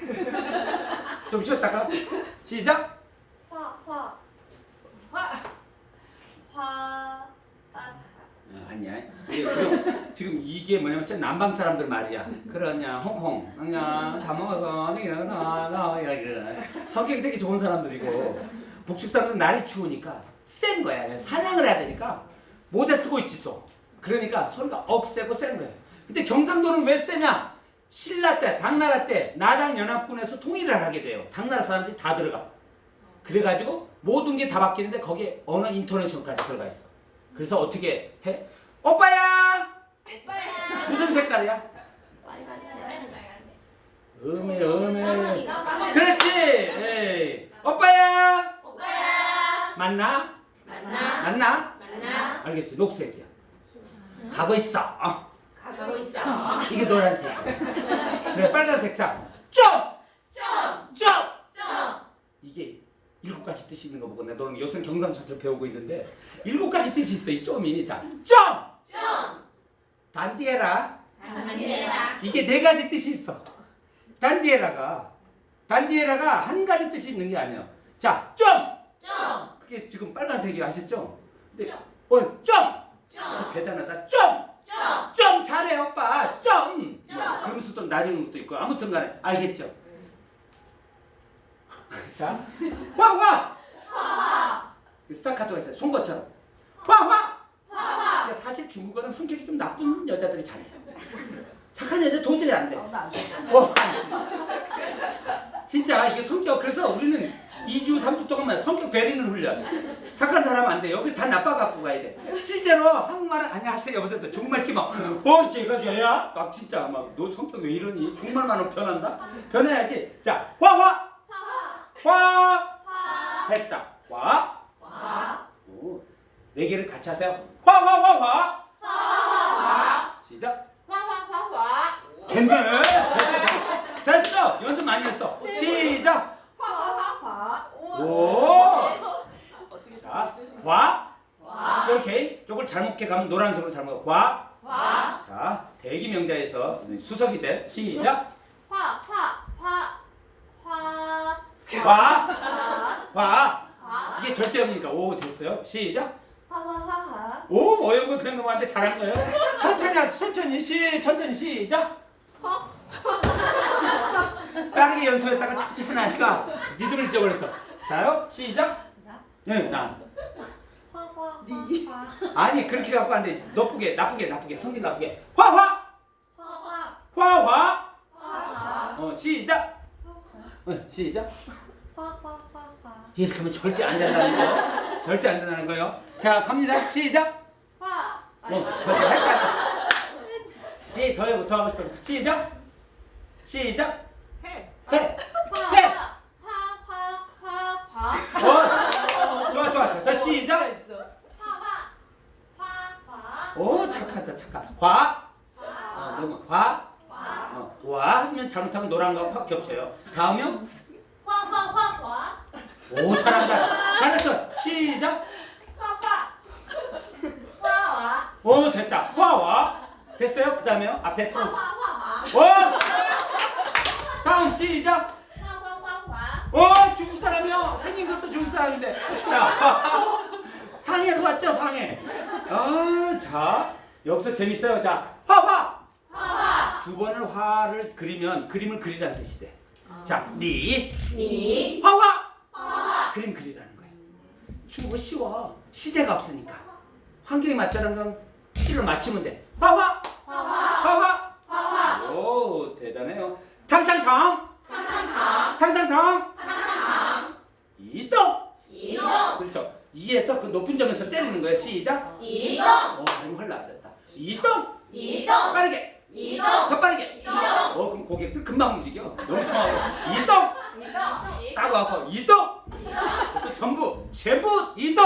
좀 쉬었다가 시작. 화, 화. 화. 화. 아, 어, 아니야. 이게 지금 지금 이게 뭐냐면 진짜 남방 사람들 말이야. 그러냐 홍콩 그냥 다 먹어서 나나 성격이 되게 좋은 사람들이고 북측 사람들은 날이 추우니까 센 거야. 사냥을 해야 되니까 모자 쓰고 있지 또. 그러니까 소리가 억세고 센 거야. 근데 경상도는 왜 세냐? 신라 때, 당나라 때 나당 연합군에서 통일을 하게 돼요. 당나라 사람들이 다 들어가. 그래가지고 모든 게 다 바뀌는데 거기에 언어 인터내션까지 들어가 있어. 그래서 어떻게 해? 오빠야! 오빠야. 무슨 색깔이야? 음에 음에 그렇지! 에이. 오빠야! 오빠야. 맞나? 만나. 맞나? 만나. 알겠지? 녹색이야. 가고 있어. 어. 가고 있어. 이게 노란색. 그래 빨간색 자. 쪽! 점. 쪽! 점. 이게 일곱 가지 뜻이 있는 거 보고 내가 너는 요새 경상도를 배우고 있는데 일곱 가지 뜻이 있어 이 점이 자 점! 점. 단디에라 단디에라. 이게 네 가지 뜻이 있어 단디에라가 단디에라가 한 가지 뜻이 있는 게 아니야 자 점! 점. 그게 지금 빨간색이 아셨죠? 근데 점. 어 점! 점. 대단하다 점! 점. 점 잘해 오빠 점! 점. 그러면서 또 낮은 것도 있고 아무튼 간에 알겠죠? 자 화화! 화화. 그 스타카토가 있어요 송거처럼 화 화! 화화. 근데 사실 중국어는 성격이 좀 나쁜 여자들이 잘해요. 착한 여자 도저히 안 돼. 어. 진짜 이게 성격 그래서 우리는 2주 3주 동안만 성격 배리는 훈련. 착한 사람 안 돼. 여기 다 나빠 갖고 가야 돼. 실제로 한국말은 안녕하세요 여보세요. 중국말 팀어 어 제가 저야 막 진짜 막 너 성격 왜 이러니? 중국말만 변한다? 변해야지. 자 화화 화화. 화 화. 됐다. 화. 화. 오, 네 개를 같이 하세요. 화 화 화 화 화 화 화. 시작. 화 화 화 화. 됐네. 됐어. 됐어. 연습 많이 했어. 시작. 오! 자, 과. 와. 이렇게 조금 잘못 해 가면 노란색으로 잘못. 과. 와. 자, 대기 명자에서 수석이 된 시작. 화, 화, 화, 화. 과. 과. 이게 절대 없니까? 오, 됐어요. 시작. 화화화화. 오, 뭐 어려운 거 그런 거만데 잘한 거예요. 천천히 하세요. 천천히 시, 천천히 시작. 빠르게 연습했다가 천천히 하니까 니들을 잊어버렸어. 자요 시작. 네 나. 화화화화. 아니 그렇게 갖고 안 돼. 나쁘게 나쁘게 나쁘게 성질 나쁘게. 화화 화화. 화화. 화화. 어 시작. 어, 시작. 화화화화. 이렇게 하면 절대 안 된다는 거. 절대 안 된다는 거요. 자 갑니다. 시작. 화. 어 절대 할까? 시더 해고 더 하고 싶어서 시작. 시작. 해. 해. 해. 화화화화. 어. 자 시작. 화화. 화화. 오 착하다 착하. 화. 어, 화. 너무 화. 화. 어, 와 하면 잘못하면 노란 거하고 확 겹쳐요. 다음이요. 화화화화. 오 잘한다. 잘했어. 시작. 화화. 화와. 오 됐다. 화와. 됐어요. 그 다음에요. 앞에 풀. 화화화화. 오. 다음 시작. 오 중국 사람이요. 생긴 것도 중국 사람인데. 야. 상해에서 왔죠 상해. 아, 자 여기서 재밌어요. 자 화화. 화화. 두 번을 화를 그리면 그림을 그리라는 뜻이 돼. 자, 니 니. 화화. 화화. 그림 그리라는 거예요. 중국어 쉬워. 시제가 없으니까. 환경에 맞다는 건 시를 맞추면 돼. 화화. 2에서 그 높은 점에서 때리는 거야. 시작. 이동. 어, 발음 흘러왔다. 이동. 이동. 빠르게. 이동. 더 빠르게. 이동. 어, 그럼 고객들 금방 움직여. 너무 청하고. 이동. 이동. 따고 하고 이동. 또 전부 제부 이동.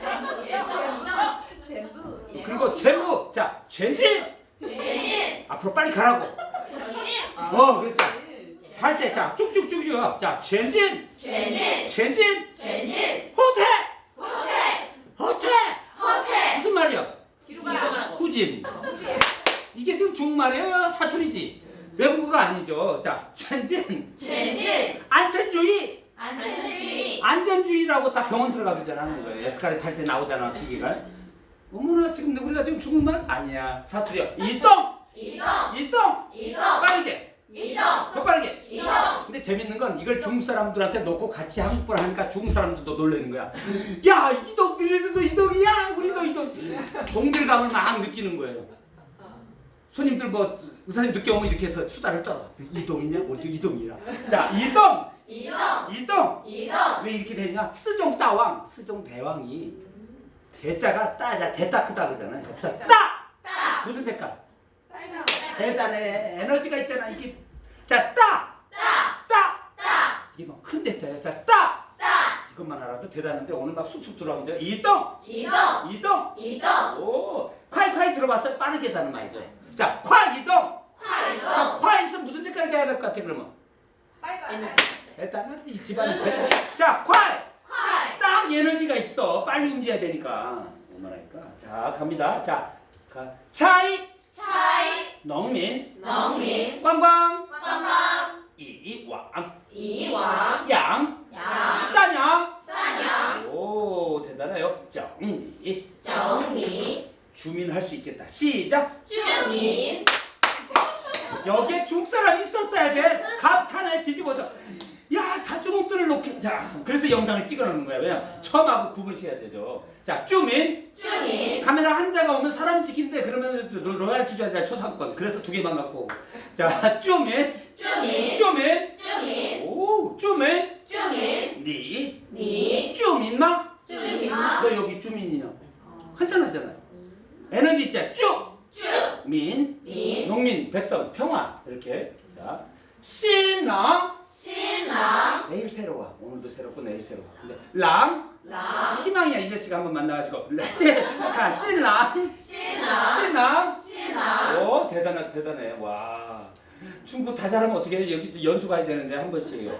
제부 제부. 제부. 그리고 제부. 자, 젠진. 젠진. 앞으로 빨리 가라고. 젠진. 어, 그렇죠. 살때 자, 쭉쭉쭉쭉. 자, 젠진. 젠진. 젠진. 젠진. 가라고. 후진. 이게 지금 중국말이에요, 사투리지. 외국어가 아니죠. 자, 전진, 전진. 안전주의, 안전주의. 안전주의라고 딱 병원 들어가 그러잖아 하는 거예요. 에스카레 탈 때 나오잖아, 기계가. 어머나 지금 우리가 지금 중국말 아니야. 사투리야. 이동, 이동. 이동, 이동. 빠르게, 이동. 더 빠르게. 이동. 근데 재밌는 건 이걸 중국 사람들한테 놓고 같이 한국말 하니까 중국 사람들도 놀라는 거야. 야 이동 우리도 이동이야 우리도 이동. 동질감을 막 느끼는 거예요. 손님들 뭐 의사님 늦게 오면 이렇게 해서 수다를 떨어. 이동이냐 우리도 이동이라. 자 이동 이동. 이동 이동. 왜 이렇게 되냐? 스종 따왕 스종 대왕이 대자가 따자 대따 크다 그러잖아요. 자, 따 따. 무슨 색깔? 빨간. 대단해 에너지가 있잖아 이게 자 따 따. 따. 따. 이게 막큰 대자예요. 자, 따! 따. 이것만 알아도 대단한데 오늘 막 쑥쑥 들어가면 돼요. 이동! 이동. 이동! 이동. 오! 콰이콰이 들어봤어요? 빠르게 다는 말이죠. 자, 콰 이동! 화 자, 이동. 콰에서 무슨 색깔이 돼야 될 것 같아, 그러면? 빨간. 일단은 이 집안이 돼. 자, 콰! 활. 딱 에너지가 있어. 빨리 움직여야 되니까. 얼마나니까. 자, 갑니다. 자, 가. 차이! 차이. 농민! 농민. 관광! 관광. 이왕! 이왕. 양! 양. 사냥. 오, 대단해요. 정리! 정리. 주민 할 수 있겠다. 시작. 주민. 여기에 중국 사람 있었어야 돼. 갑 하나에 뒤집어져. 주먹들을 놓게. 자, 그래서 영상을 찍어놓는 거야. 왜냐? 처음하고 구분시켜야 되죠. 자, 주민. 주민. 카메라 한 대가 오면 사람 찍히는데 그러면 로- 로얄티 줘야 돼. 초상권. 그래서 두 개만 갖고. 자, 주민. 주민. 주민. 주민. 오, 주민. 주민. 니. 니. 주민마. 주민마. 너 여기 주민이냐? 간단하잖아요. 에너지 있잖아. 주. 주. 민. 민. 농민, 백성, 평화 이렇게 자 신랑 내일 새로워. 오늘도 새롭고 내일 새로워. 근데 랑? 랑. 희망이야. 이 자식 한번 만나가지고. 자 신랑. 신랑. 신랑. 신랑. 오 대단해 대단해. 와. 중국 다 잘하면 어떻게 해? 여기 연수 가야 되는데 한 번씩.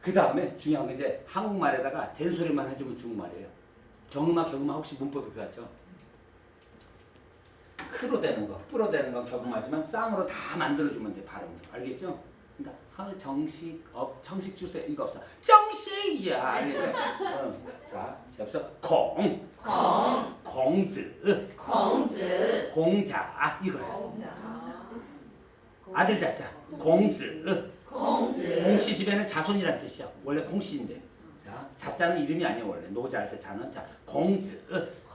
그 다음에 중요한 건 이제 한국말에다가 된소리만 해주면 중국말이에요. 경음아 경음아 혹시 문법에 배웠죠? 크로 되는 거, 뿌로 되는 건 경음하지만 쌍으로 다 만들어주면 돼 발음 알겠죠? 그러니까 하 정식 업 정식 주세 이거 없어. 정식이야. 알겠죠? 어. 자 없어 공. 공. 공즈. 공즈. 공자. 이거예요 아들 자자. 공즈. 공즈. 공씨 집에는 자손이란 뜻이야. 원래 공씨인데. 자 자자는 이름이 아니야 원래. 노자 할 때 자는. 자 공즈.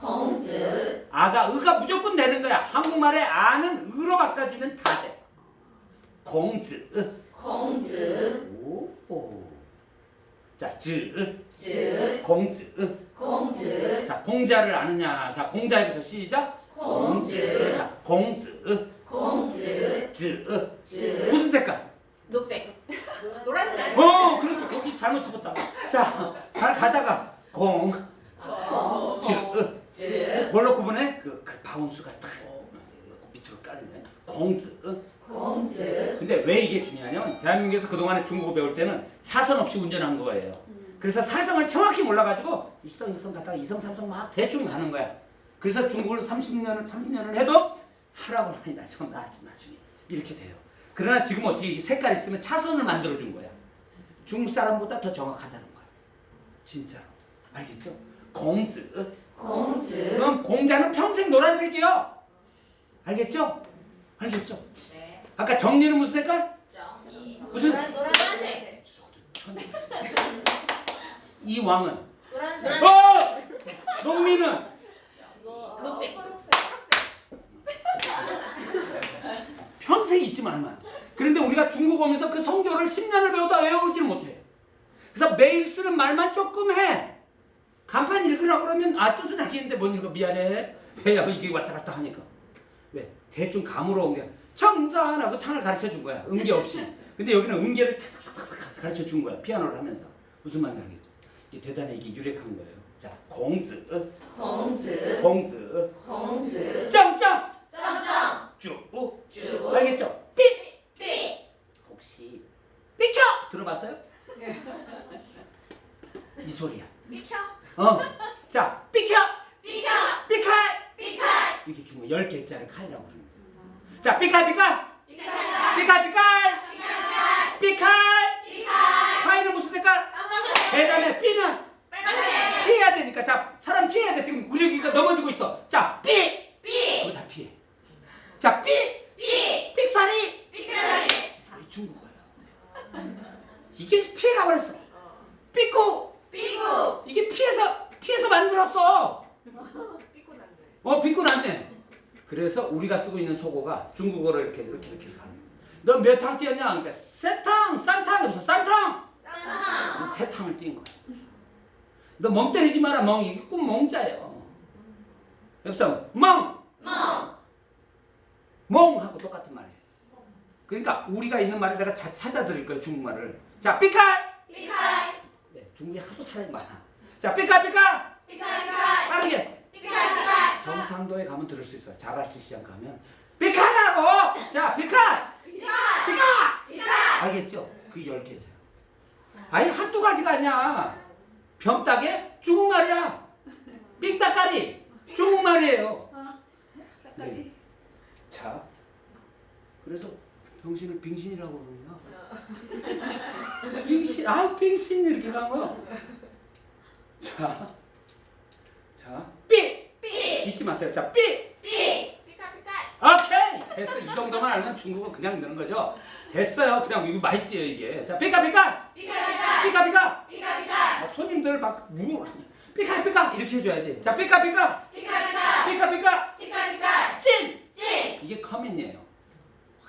공즈. 아가 의가 무조건 되는 거야. 한국말에 아는 의로 바꿔주면 다돼. 공즈 공즈. 오. 자, 즈, 즈. 공즈. 공즈. 자, 공자를 아느냐? 자, 공자에서 시작. 공즈. 자, 공즈, 공즈. 즈. 즈. 무슨 색깔? 녹색. 노란색. 어, 그렇지. 거기 잘못 쳐봤다. 자, 잘 가다가 공, 즈. 즈. 뭘로 구분해? 그, 그 바운스가 탁 밑으로 깔리네. 공즈. 공즈. 근데 왜 이게 중요하냐면 대한민국에서 그동안에 중국어 배울 때는 차선 없이 운전한 거예요. 그래서 사성을 정확히 몰라가지고 일성 이성 가다가 이성 삼성 막 대충 가는 거야. 그래서 중국을 30년을 30년을 해도 하라고 하니 나중 나중 나중에 이렇게 돼요. 그러나 지금 어떻게 이 색깔 있으면 차선을 만들어 준 거야. 중국 사람보다 더 정확하다는 거야. 진짜로 알겠죠? 공즈. 공즈. 그럼 공자는 평생 노란색이요. 알겠죠? 알겠죠? 네. 아까 정리는 무슨 색깔? 무슨- 노란색. 이 왕은 노란색. 어! 농민은 녹색. 평생 잊지 말만. 그런데 우리가 중국 오면서 그 성조를 10년을 배워도 외우지를 못해. 그래서 매일 쓰는 말만 조금 해. 간판 읽으라고 그러면 아 뜻은 알겠는데 못 읽어 미안해. 왜야 이게 왔다 갔다 하니까. 왜? 대충 감으로 온 게. 청산하고 창을 가르쳐 준 거야. 음계 없이. 근데 여기는 음계를 탁탁탁탁 가르쳐 준 거야. 피아노를 하면서. 무슨 말인지 알겠죠? 이게 대단해 이게 유력한 거예요. 자, 공즈, 공즈. 공즈, 공즈. 짱짱, 짱짱. 쭉, 쭉. 알겠죠? 삐, 삐. 혹시 삐켜 들어봤어요? 이 소리야. 비켜. 어, 자, 삐켜, 비켜. 삐칼. 비칼. 이렇게 중국 열 개짜리 칼이라고 합니다. 자, 삐칼, 삐칼. 비칼. 삐칼 삐칼 삐칼 파이는 무슨 색깔? 대단해 삐는 피해야 되니까 자 사람 피해야 돼 지금 우리가 넘어지고 있어 자 삐! 그거 다 피해 자 삐! 삑사리 이게 중국어야 이게 피해가 버렸어 삐꼬 이게 피해서 피해서 만들었어 어 났네 그래서 우리가 쓰고 있는 속어가 중국어로 이렇게 이렇게 이렇게 가는 거야. 너몇 탕 뛰었냐? 그러니까 세탕 쌍탕 그래서 쌍탕. 세 탕을 뛴 거야. 너 멍 때리지 마라 멍. 이게 꼭 멍자예요. 옆서 멍! 멍하고 똑같은 말이에요. 그러니까 우리가 있는 말을 내가 자, 찾아드릴 거예요 중국말을. 자 삐칼 네, 중국에 하도 사람이 많아. 자 삐칼 삐칼 빠르게 경상도에 가면 들을 수 있어 자가시 시장 가면. 삐칼하고! 자 삐칼 삐칼 알겠죠? 그열 개죠 아니 한두 가지가 아니야. 병따개? 중국말이야. 삑따까리? 중국말이에요. 네. 자 그래서 병신을 빙신이라고 그러냐 빙신 아 빙신 이렇게 간 거야. 자, 자, 삐! 잊지 마세요. 자, 삐! 오케이! 됐어. 이 정도만 알면 중국어 그냥 넣는 거죠. 됐어요. 그냥 이거 맛있어요, 이게. 자, 삐까, 삐까! 삐까, 삐까! 막 손님들 막, 무, 삐까, 삐까! 이렇게 해줘야지. 자, 삐까, 삐까! 삐까, 삐까! 찐! 이게 커맨이에요.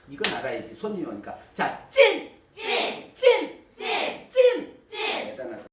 이건 알아야지. 손님이 오니까. 자, 찐! 찐! 찐! 찐! 대단하다.